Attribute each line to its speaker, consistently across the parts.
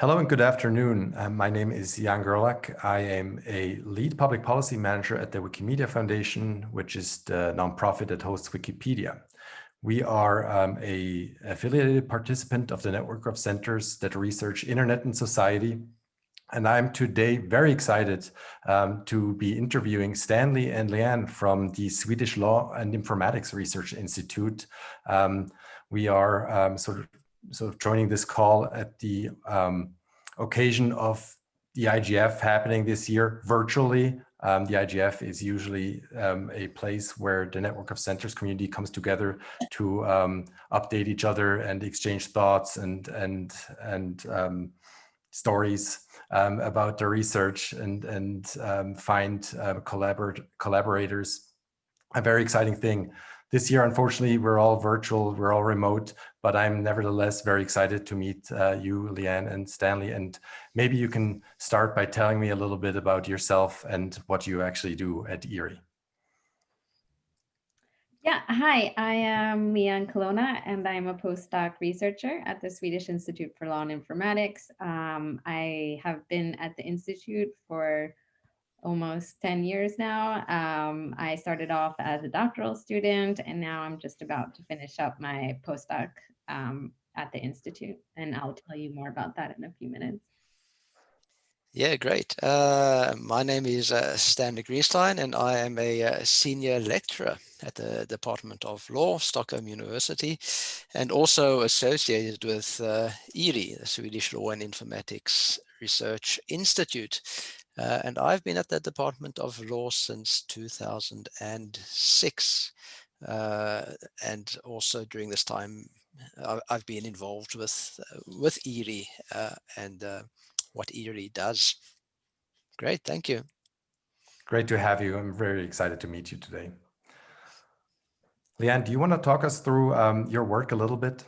Speaker 1: Hello and good afternoon. Uh, my name is Jan Gerlach. I am a lead public policy manager at the Wikimedia Foundation, which is the nonprofit that hosts Wikipedia. We are um, a affiliated participant of the network of centers that research internet and society. And I'm today very excited um, to be interviewing Stanley and Liane from the Swedish Law and Informatics Research Institute. Um, we are um, sort of sort of joining this call at the um, occasion of the IGF happening this year virtually. Um, the IGF is usually um, a place where the network of centers community comes together to um, update each other and exchange thoughts and and and um, stories um, about the research and and find uh, collaborators. A very exciting thing. This year, unfortunately, we're all virtual, we're all remote, but I'm nevertheless very excited to meet uh, you, Liane and Stanley. And maybe you can start by telling me a little bit about yourself and what you actually do at ERI.
Speaker 2: Yeah, hi, I am Liane Colonna and I'm a postdoc researcher at the Swedish Institute for Law and Informatics. Um, I have been at the Institute for almost 10 years now. Um, I started off as a doctoral student and now I'm just about to finish up my postdoc um, at the Institute and I'll tell you more about that in a few minutes.
Speaker 3: Yeah, great. Uh, my name is uh, Stanley Greenstein and I am a, uh, senior lecturer at the Department of Law, Stockholm University, and also associated with uh, IRI, the Swedish Law and Informatics Research Institute, uh, and I've been at the Department of Law since 2006. Uh, and also during this time, I've been involved with uh, with ERI uh, and uh, what ERI does. Great, thank you.
Speaker 1: Great to have you. I'm very excited to meet you today. Liane, do you want to talk us through um, your work a little bit?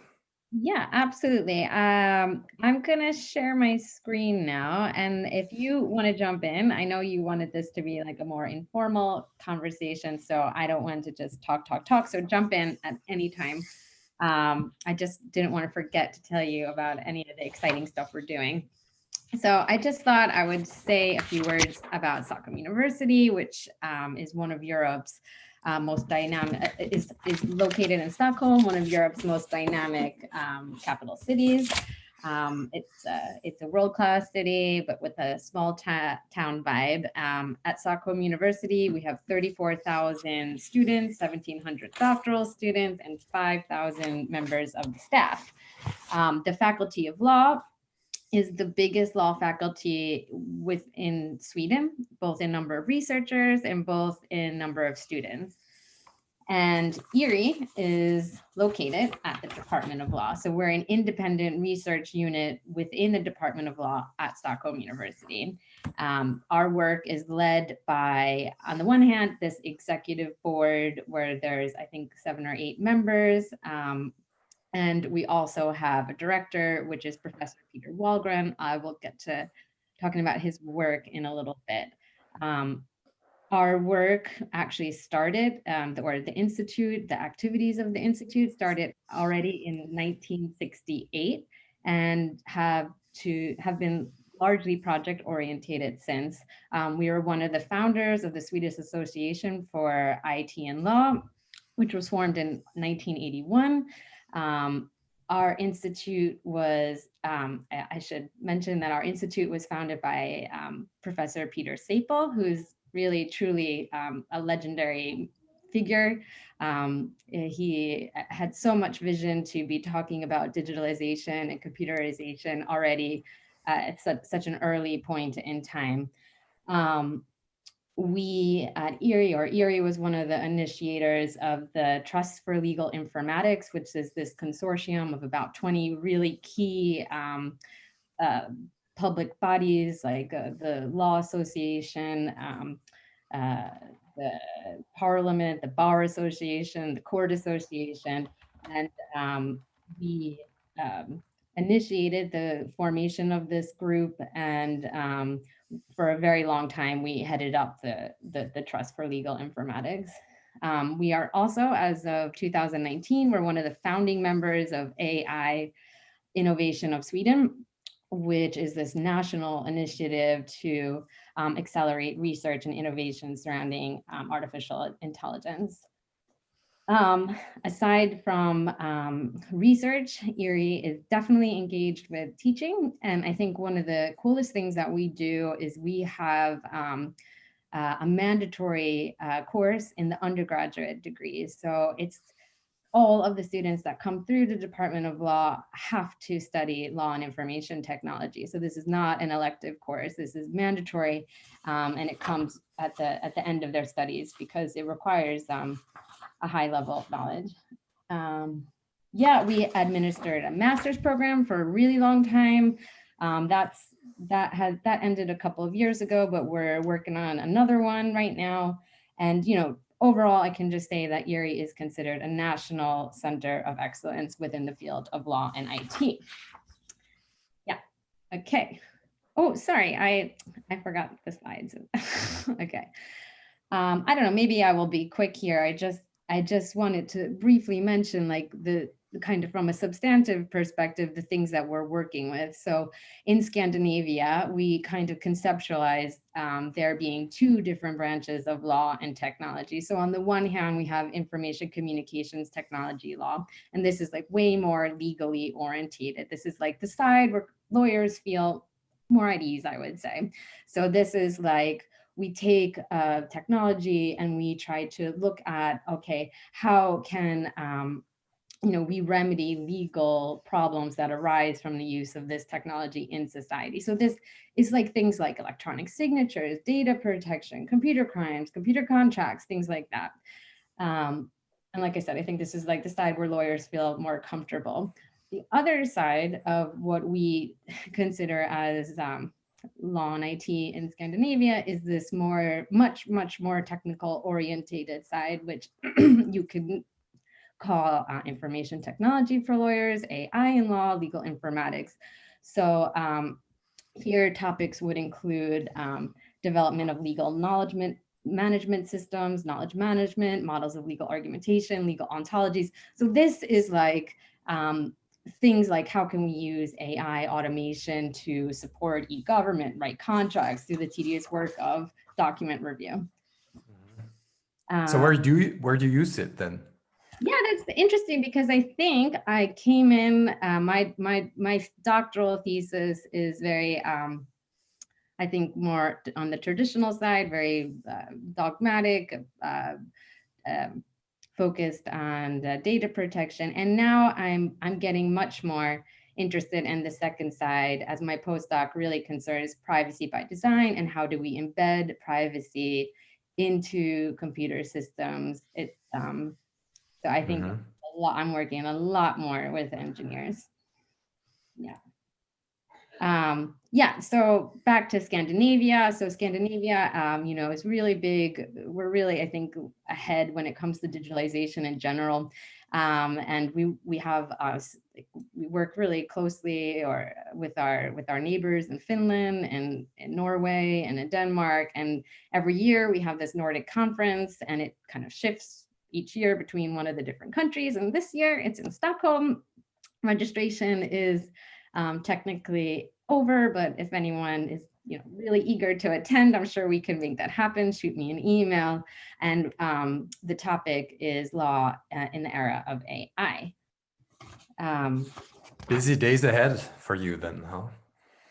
Speaker 2: Yeah, absolutely. Um, I'm going to share my screen now. And if you want to jump in, I know you wanted this to be like a more informal conversation. So I don't want to just talk, talk, talk. So jump in at any time. Um, I just didn't want to forget to tell you about any of the exciting stuff we're doing. So I just thought I would say a few words about Stockholm University, which um, is one of Europe's uh, most dynamic, uh, is, is located in Stockholm, one of Europe's most dynamic um, capital cities. Um, it's, uh, it's a world-class city, but with a small town vibe. Um, at Stockholm University, we have 34,000 students, 1,700 doctoral students, and 5,000 members of the staff. Um, the Faculty of Law is the biggest law faculty within Sweden, both in number of researchers and both in number of students. And ERI is located at the Department of Law. So we're an independent research unit within the Department of Law at Stockholm University. Um, our work is led by, on the one hand, this executive board where there's, I think, seven or eight members, um, and we also have a director, which is Professor Peter Wahlgren. I will get to talking about his work in a little bit. Um, our work actually started, um, the, or the Institute, the activities of the Institute started already in 1968 and have to have been largely project orientated since. Um, we were one of the founders of the Swedish Association for IT and Law, which was formed in 1981. Um, our institute was, um, I should mention that our institute was founded by um, Professor Peter Seipel, who's really truly um, a legendary figure. Um, he had so much vision to be talking about digitalization and computerization already uh, at such, such, an early point in time. Um, we at Erie, or Erie was one of the initiators of the Trust for Legal Informatics, which is this consortium of about 20 really key um, uh, public bodies like uh, the Law Association, um, uh, the Parliament, the Bar Association, the Court Association, and um, we um, initiated the formation of this group and um, for a very long time, we headed up the, the, the Trust for Legal Informatics. Um, we are also, as of 2019, we're one of the founding members of AI Innovation of Sweden, which is this national initiative to um, accelerate research and innovation surrounding um, artificial intelligence. Um, aside from um, research, Erie is definitely engaged with teaching. And I think one of the coolest things that we do is we have um, uh, a mandatory uh, course in the undergraduate degrees. So it's all of the students that come through the Department of Law have to study law and information technology. So this is not an elective course. This is mandatory, um, and it comes at the at the end of their studies because it requires um, a high level of knowledge. Um, yeah, we administered a master's program for a really long time. Um, that's that has that ended a couple of years ago, but we're working on another one right now. And you know, overall, I can just say that Erie is considered a national center of excellence within the field of law and IT. Yeah, okay. Oh, sorry, I, I forgot the slides. okay. Um, I don't know, maybe I will be quick here. I just, I just wanted to briefly mention like the kind of from a substantive perspective, the things that we're working with. So in Scandinavia, we kind of conceptualize um, there being two different branches of law and technology. So on the one hand, we have information communications technology law, and this is like way more legally orientated. This is like the side where lawyers feel more at ease, I would say. So this is like, we take uh, technology and we try to look at, okay, how can um, you know, we remedy legal problems that arise from the use of this technology in society. So this is like things like electronic signatures, data protection, computer crimes, computer contracts, things like that. Um, and like I said, I think this is like the side where lawyers feel more comfortable. The other side of what we consider as um, law and IT in Scandinavia is this more, much, much more technical orientated side, which you can call uh, information technology for lawyers, AI in law, legal informatics. So um, here topics would include um, development of legal knowledge management systems, knowledge management, models of legal argumentation, legal ontologies. So this is like um, things like how can we use AI automation to support e-government, write contracts, do the tedious work of document review.
Speaker 1: Mm-hmm. so where do you where do you use it then?
Speaker 2: Yeah, that's interesting because I think I came in, uh, my, my, my doctoral thesis is very, um, I think more on the traditional side, very uh, dogmatic, uh, um, focused on the data protection. And now I'm, I'm getting much more interested in the second side as my postdoc really concerns privacy by design and how do we embed privacy into computer systems. It's um, so I think mm -hmm. a lot, I'm working a lot more with engineers. Yeah. Um, yeah, so back to Scandinavia. So Scandinavia, um, you know, is really big. We're really, I think, ahead when it comes to digitalization in general. Um, and we we have us we work really closely or with our with our neighbors in Finland and in Norway and in Denmark. And every year we have this Nordic conference, and it kind of shifts each year between one of the different countries. And this year it's in Stockholm. Registration is um, technically over, but if anyone is you know, really eager to attend, I'm sure we can make that happen. Shoot me an email. And um, the topic is law uh, in the era of AI. Um,
Speaker 1: Busy days ahead for you then, huh?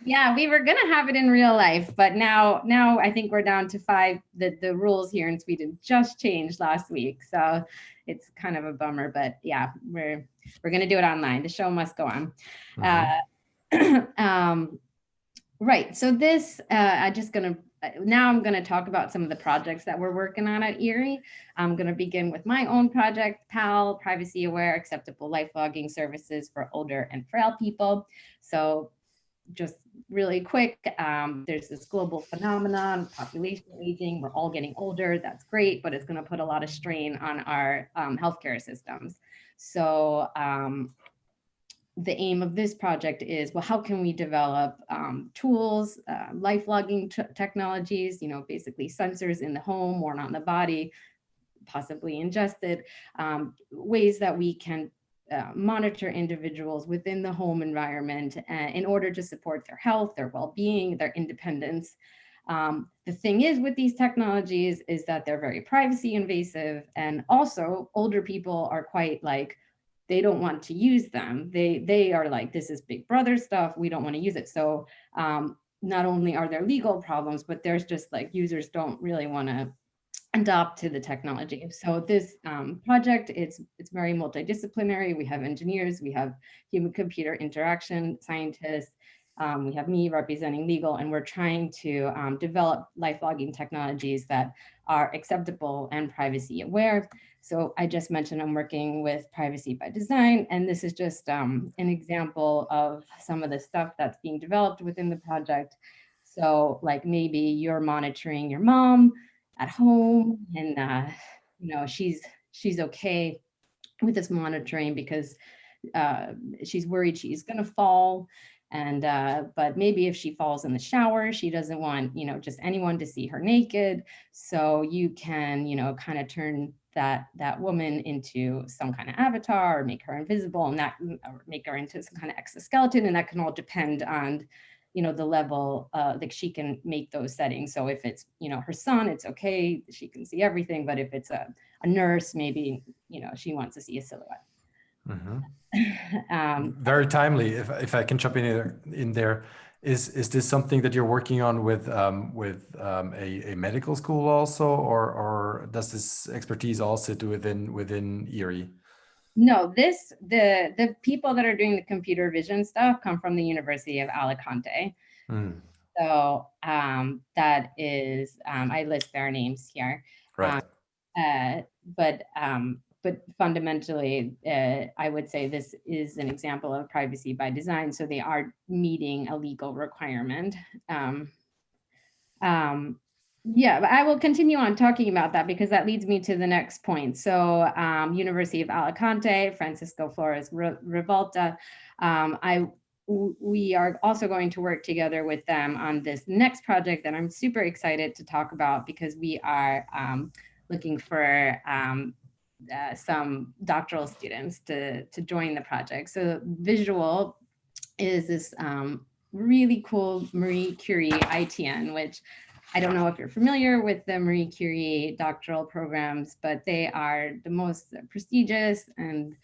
Speaker 2: Yeah, we were gonna have it in real life, but now now I think we're down to five. The the rules here in Sweden just changed last week, so it's kind of a bummer. But yeah, we're we're gonna do it online. The show must go on. Mm -hmm. uh, um, right. So this uh, I'm just gonna now I'm to talk about some of the projects that we're working on at Erie. I'm to begin with my own project, PAAL, Privacy Aware Acceptable Life Logging Services for Older and Frail People. So just really quick, um, there's this global phenomenon, population aging, we're all getting older, that's great, but it's gonna put a lot of strain on our um, healthcare systems. So um, the aim of this project is, well, how can we develop um, tools, uh, life logging technologies, you know, basically sensors in the home or not in the body, possibly ingested, um, ways that we can uh, monitor individuals within the home environment uh, in order to support their health, their well-being, their independence. Um, the thing is with these technologies is that they're very privacy invasive and also older people are quite like, they don't want to use them. They, they are like, this is big brother stuff. We don't want to use it. So um, not only are there legal problems, but there's just like users don't really want to adopt to the technology. So this um, project, it's, it's very multidisciplinary. We have engineers, we have human computer interaction scientists, um, we have me representing legal, and we're trying to um, develop life logging technologies that are acceptable and privacy aware. So I just mentioned I'm working with privacy by design, and this is just um, an example of some of the stuff that's being developed within the project. So like maybe you're monitoring your mom, at home and uh, you know she's she's okay with this monitoring because uh, she's worried she's gonna fall and uh, but maybe if she falls in the shower she doesn't want you know just anyone to see her naked so you can you know kind of turn that that woman into some kind of avatar or make her invisible and that or make her into some kind of exoskeleton and that can all depend on you know, the level uh, that she can make those settings. So if it's, you know, her son, it's okay, she can see everything. But if it's a, a nurse, maybe, you know, she wants to see a silhouette.
Speaker 1: Mm -hmm.
Speaker 2: um,
Speaker 1: Very timely, if, if I can jump in there, in there. Is, is this something that you're working on with um, with um, a, a medical school also, or, or does this expertise all sit within within Erie?
Speaker 2: No, this, the, the people that are doing the computer vision stuff come from the University of Alicante.
Speaker 1: Mm.
Speaker 2: So um, that is, um, I list their names here.
Speaker 1: Right.
Speaker 2: Um, uh, but um, but fundamentally, uh, I would say this is an example of privacy by design. So they are meeting a legal requirement. Um, um, yeah, but I will continue on talking about that because that leads me to the next point. So um, University of Alicante, Francisco Flórez Revuelta, um, I we are also going to work together with them on this next project that I'm super excited to talk about because we are um, looking for um, uh, some doctoral students to, to join the project. So visuAAL is this um, really cool Marie Curie ITN, which I don't know if you're familiar with the Marie Curie doctoral programs, but they are the most prestigious and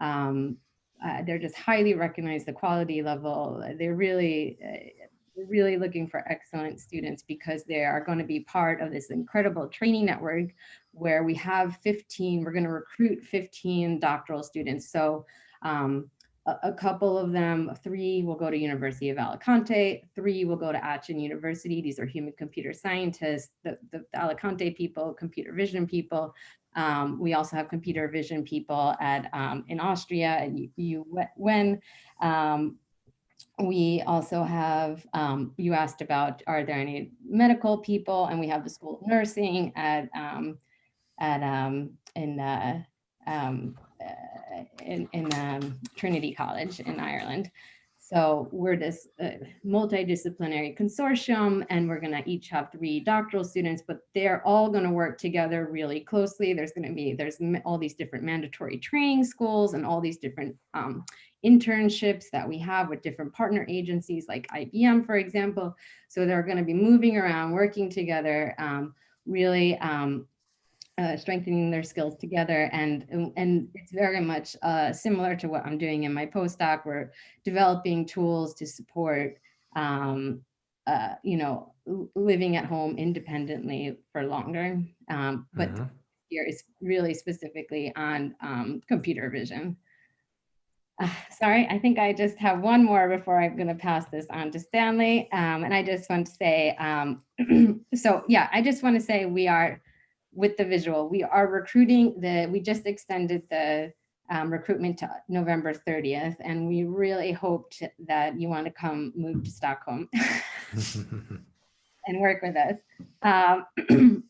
Speaker 2: um, uh, they're just highly recognized the quality level. They're really, uh, really looking for excellent students because they are going to be part of this incredible training network where we have 15, we're going to recruit 15 doctoral students. So um, a, couple of them, three will go to University of Alicante, three will go to Aachen University. These are human computer scientists, the, the, the Alicante people, computer vision people. Um, we also have computer vision people at um, in Austria at UN. Um, we also have, um, you asked about, are there any medical people? And we have the School of Nursing at, um, at um, in uh, um, uh, in, in um, Trinity College in Ireland. So we're this uh, multidisciplinary consortium and we're gonna each have three doctoral students, but they're all gonna work together really closely. There's gonna be, there's all these different mandatory training schools and all these different um, internships that we have with different partner agencies like IBM, for example. So they're gonna be moving around, working together, um, really um, uh, strengthening their skills together. And, and it's very much uh, similar to what I'm doing in my postdoc. We're developing tools to support, um, uh, you know, living at home independently for longer. Um, but mm -hmm. here is really specifically on um, computer vision. Uh, sorry, I think I just have one more before I'm going to pass this on to Stanley. Um, and I just want to say, um, so yeah, I just want to say we are with the visuAAL. We are recruiting the, we just extended the um, recruitment to November 30th, and we really hoped that you want to come move to Stockholm and work with us. Um,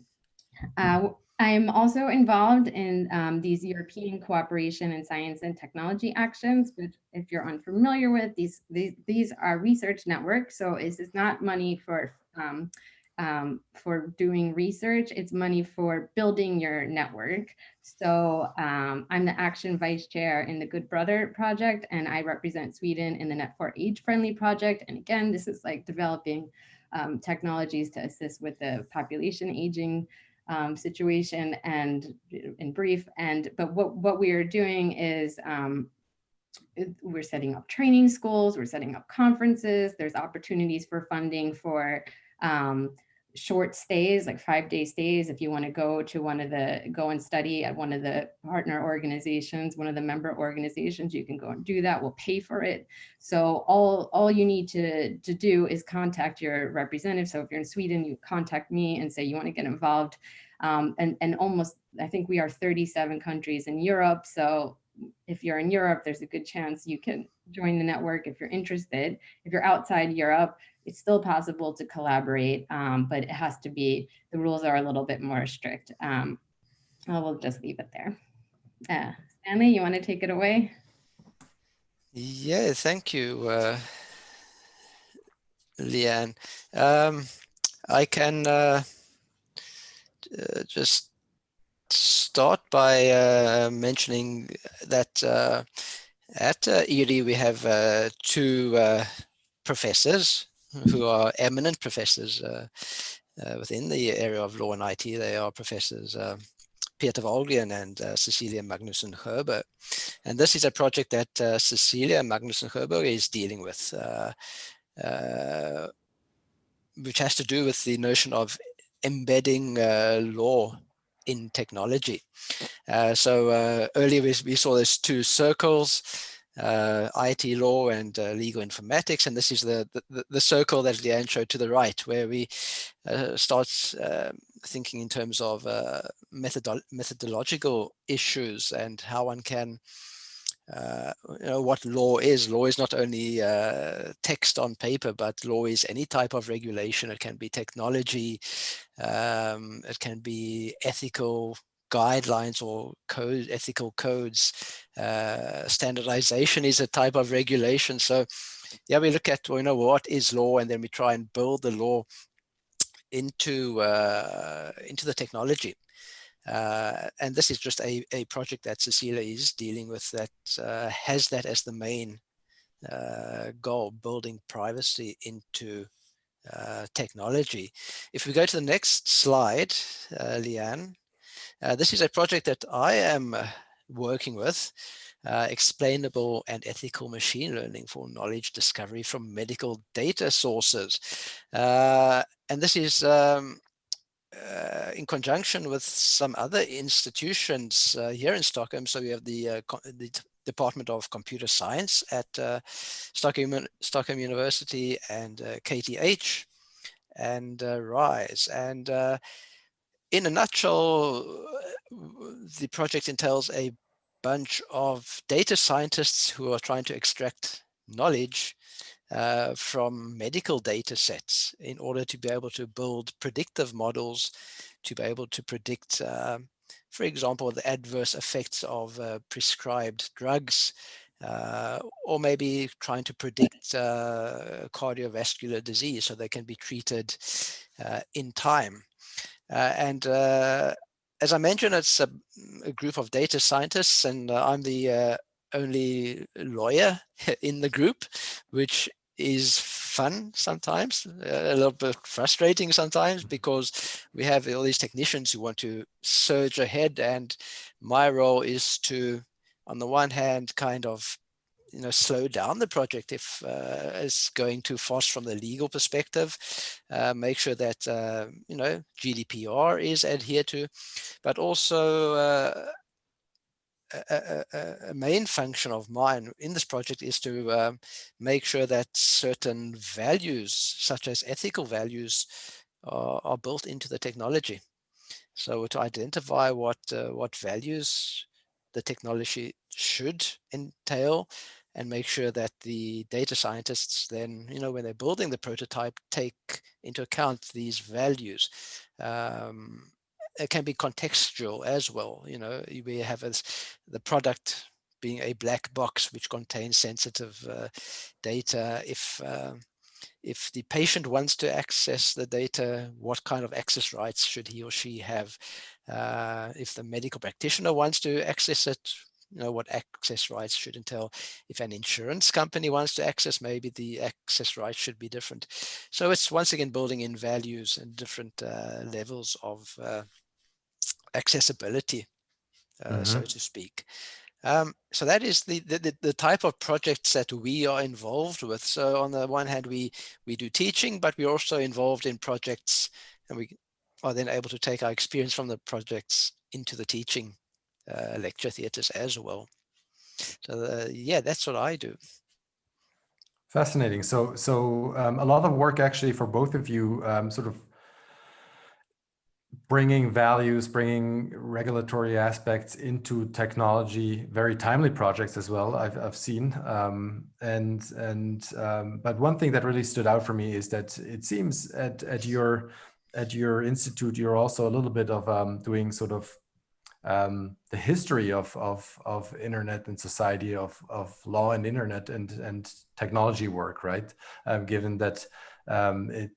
Speaker 2: uh, I'm also involved in um, these European cooperation in science and technology actions, which if you're unfamiliar with, these, these, these are research networks. So this is not money for um, um, for doing research. It's money for building your network. So um, I'm the action vice chair in the Good Brother project, and I represent Sweden in the Net4 Age Friendly project. And again, this is like developing um, technologies to assist with the population aging um, situation and in brief. And but what, what we are doing is um, we're setting up training schools, we're setting up conferences, there's opportunities for funding for um, short stays, like five day stays, if you want to go to one of the, go and study at one of the partner organizations, one of the member organizations, you can go and do that, we'll pay for it. So all, all you need to, to do is contact your representative. So if you're in Sweden, you contact me and say you want to get involved. Um, and, and almost, I think we are 37 countries in Europe. So if you're in Europe, there's a good chance you can join the network if you're interested. If you're outside Europe, it's still possible to collaborate, um, but it has to be, the rules are a little bit more strict. Um, we'll just leave it there. Uh, Stanley, you want to take it away?
Speaker 3: Yeah, thank you, uh, Liane. Um, I can uh, uh, just start by uh, mentioning that uh, at uh, ERI we have uh, two uh, professors who are eminent professors uh, within the area of law and IT. They are professors Peter Wahlgren and Cecilia Magnusson Sjöberg. And this is a project that Cecilia Magnusson Sjöberg is dealing with, which has to do with the notion of embedding law in technology. Uh, so uh, earlier we, we, saw these two circles, uh, IT law and uh, legal informatics, and this is the, the, the circle that Liane showed to the right, where we uh, start um, thinking in terms of uh, methodolo methodological issues and how one can uh, you know what law is. Law is not only uh, text on paper, but law is any type of regulation. It can be technology, um, it can be ethical guidelines or code, ethical codes. Uh, standardization is a type of regulation. So yeah, we look at, well, you know, what is law and then we try and build the law into, uh, into the technology. Uh, and this is just a, a project that Cecilia is dealing with that uh, has that as the main uh, goal, building privacy into uh, technology. If we go to the next slide, uh, Liane, uh, this is a project that I am working with, explainable and ethical machine learning for knowledge discovery from medical data sources. and this is um, uh, in conjunction with some other institutions uh, here in Stockholm. So we have the, uh, the Department of Computer Science at uh, Stockholm, Stockholm University and KTH uh, and RISE. And in a nutshell, the project entails a bunch of data scientists who are trying to extract knowledge uh, from medical data sets in order to be able to build predictive models to be able to predict, uh, for example, the adverse effects of uh, prescribed drugs, uh, or maybe trying to predict uh, cardiovascular disease so they can be treated in time. and as I mentioned, it's a, a, group of data scientists and I'm the only lawyer in the group, which is fun sometimes, a little bit frustrating sometimes because we have all these technicians who want to surge ahead and my role is to, on the one hand, kind of you know, slow down the project if uh, it's going too fast from the legal perspective, uh, make sure that, uh, you know, GDPR is adhered to, but also uh, a, a, main function of mine in this project is to um, make sure that certain values, such as ethical values, are, are built into the technology. So to identify what uh, what values the technology should entail and make sure that the data scientists then, you know, when they're building the prototype, take into account these values. Um, it can be contextual as well. You know, we have the product being a black box which contains sensitive uh, data. If uh, if the patient wants to access the data, what kind of access rights should he or she have? Uh, if the medical practitioner wants to access it, you know, what access rights should entail. If an insurance company wants to access, maybe the access rights should be different. So it's once again building in values and different uh, levels of uh, accessibility, mm -hmm. so mm-hmm. to speak. Um, so that is the, the, the type of projects that we are involved with. So on the one hand, we we do teaching, but we're also involved in projects, and we are then able to take our experience from the projects into the teaching uh, lecture theatres as well. So uh, yeah, that's what I do.
Speaker 1: Fascinating. So so um, a lot of work actually for both of you, um, sort of bringing values, bringing regulatory aspects into technology, very timely projects as well. I've I've seen, um, and and um, but one thing that really stood out for me is that it seems at at your at your institute you're also a little bit of um, doing sort of um, the history of, of, of internet and society of, of law and internet and, and technology work, right? Um, given that um, it,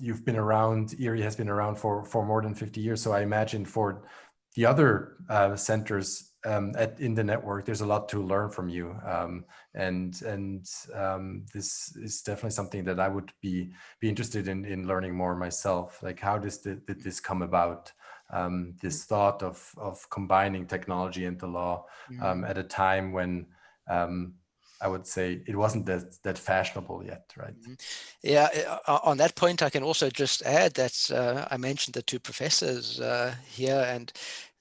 Speaker 1: you've been around, Erie has been around for, for more than 50 years. So I imagine for the other uh, centers um, at, in the network, there's a lot to learn from you. Um, and and um, this is definitely something that I would be be interested in, in learning more myself. Like how does the, did this come about? um, this thought of, of combining technology and the law um, at a time when um, I would say it wasn't that, that fashionable yet, right? Mm -hmm.
Speaker 3: Yeah, uh, on that point, I can also just add that uh, I mentioned the two professors uh, here and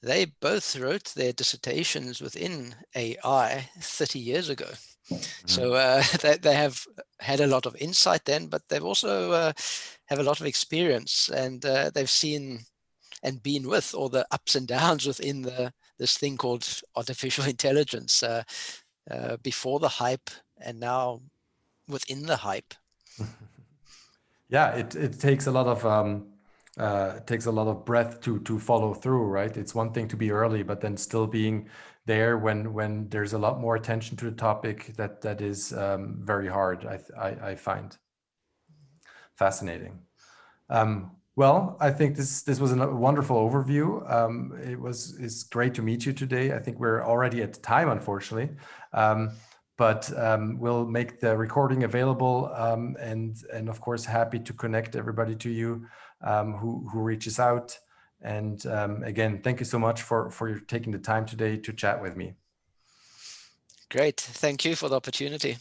Speaker 3: they both wrote their dissertations within AI 30 years ago. Mm -hmm. So uh, they, they have had a lot of insight then, but they've also uh, have a lot of experience and uh, they've seen and been with all the ups and downs within the this thing called artificial intelligence uh, uh, before the hype and now within the hype.
Speaker 1: yeah, it, it takes a lot of um, uh, takes a lot of breath to to follow through, right? It's one thing to be early, but then still being there when when there's a lot more attention to the topic that that is um, very hard. I, I, I find fascinating. Um, well, I think this this was a wonderful overview. Um, it was it's great to meet you today. I think we're already at time, unfortunately, um, but um, we'll make the recording available, um, and and of course happy to connect everybody to you um, who who reaches out. And um, again, thank you so much for for taking the time today to chat with me.
Speaker 3: Great, thank you for the opportunity.